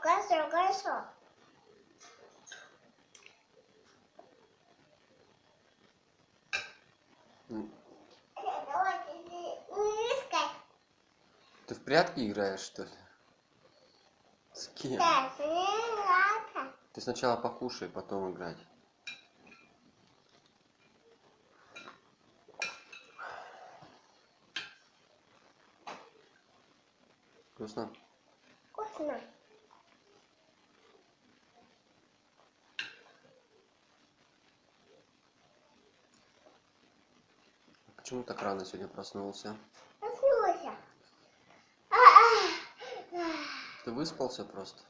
кашо, кашо. М, Давай, не искай. Ты в прятки играешь, что ли? С кем? Ты сначала покушай, потом играть. Вкусно? Вкусно. Почему так рано сегодня проснулся? Проснулся. А, а, а. Ты выспался просто?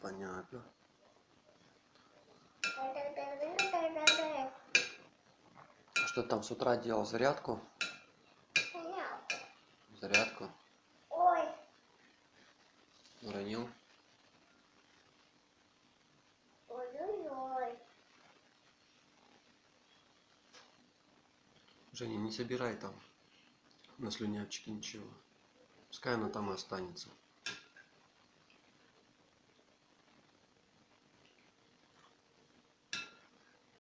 Понятно. А что там с утра делал? Зарядку? Зарядку? Ой, Уронил? ой-ой-ой. Женя, не собирай там на слюнявчике ничего. Пускай оно там и останется.